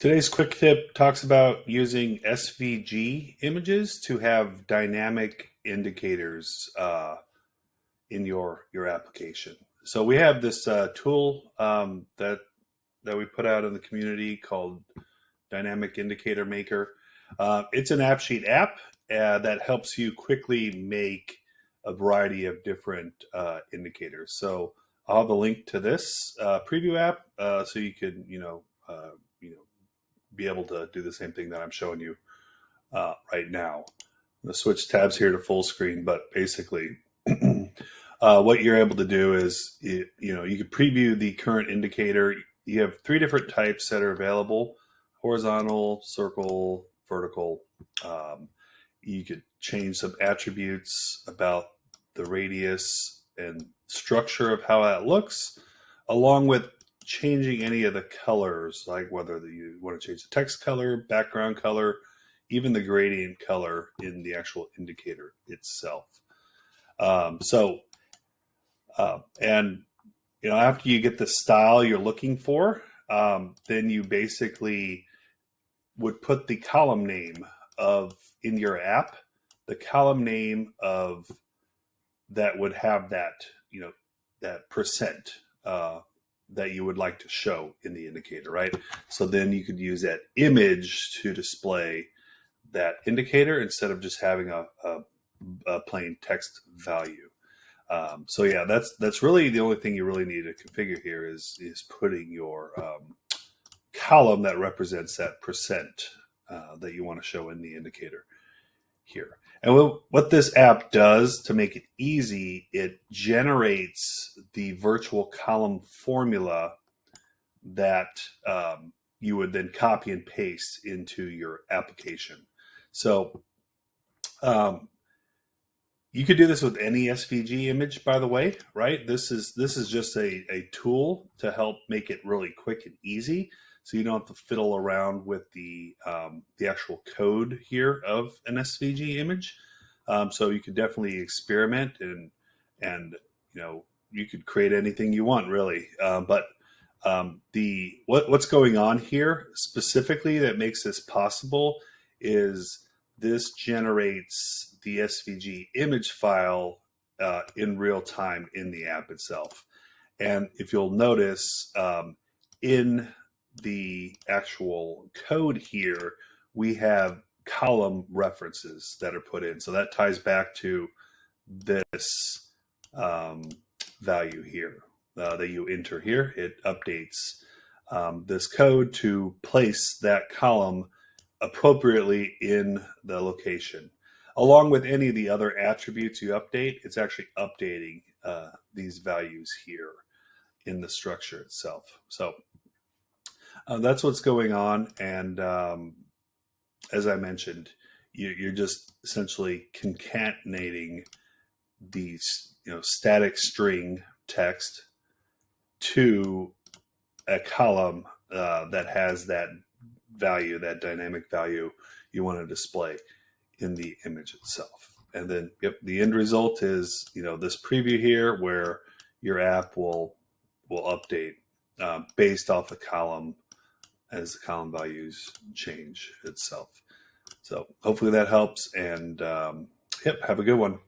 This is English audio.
Today's quick tip talks about using SVG images to have dynamic indicators uh, in your your application. So we have this uh, tool um, that that we put out in the community called Dynamic Indicator Maker. Uh, it's an AppSheet app uh, that helps you quickly make a variety of different uh, indicators. So I'll have a link to this uh, preview app so you can you know you know be able to do the same thing that I'm showing you uh, right now. I'm switch tabs here to full screen, but basically uh, what you're able to do is, you, you know, you can preview the current indicator. You have three different types that are available, horizontal, circle, vertical. Um, you could change some attributes about the radius and structure of how that looks, along with changing any of the colors, like whether you want to change the text color, background color, even the gradient color in the actual indicator itself. Um, so, uh, and you know, after you get the style you're looking for, um, then you basically would put the column name of in your app, the column name of that would have that, you know, that percent uh, that you would like to show in the indicator, right? So then you could use that image to display that indicator instead of just having a, a, a plain text value. Um, so yeah, that's that's really the only thing you really need to configure here is is putting your um, column that represents that percent uh, that you want to show in the indicator here. And what this app does to make it easy, it generates the virtual column formula that um, you would then copy and paste into your application. So um, you could do this with any SVG image, by the way, right? This is this is just a, a tool to help make it really quick and easy so you don't have to fiddle around with the um, the actual code here of an SVG image. Um, so you could definitely experiment and and you know you could create anything you want really. Uh, but um, the what what's going on here specifically that makes this possible is this generates the SVG image file uh, in real time in the app itself. And if you'll notice um, in the actual code here, we have column references that are put in. So that ties back to this um, value here uh, that you enter here. It updates um, this code to place that column appropriately in the location. Along with any of the other attributes you update, it's actually updating uh, these values here in the structure itself. So uh, that's what's going on. And um, as I mentioned, you, you're just essentially concatenating these, you know, static string text to a column uh, that has that value, that dynamic value you want to display in the image itself. And then, yep, the end result is, you know, this preview here where your app will will update uh, based off the column as the column values change itself. So hopefully that helps. And um, yep, have a good one.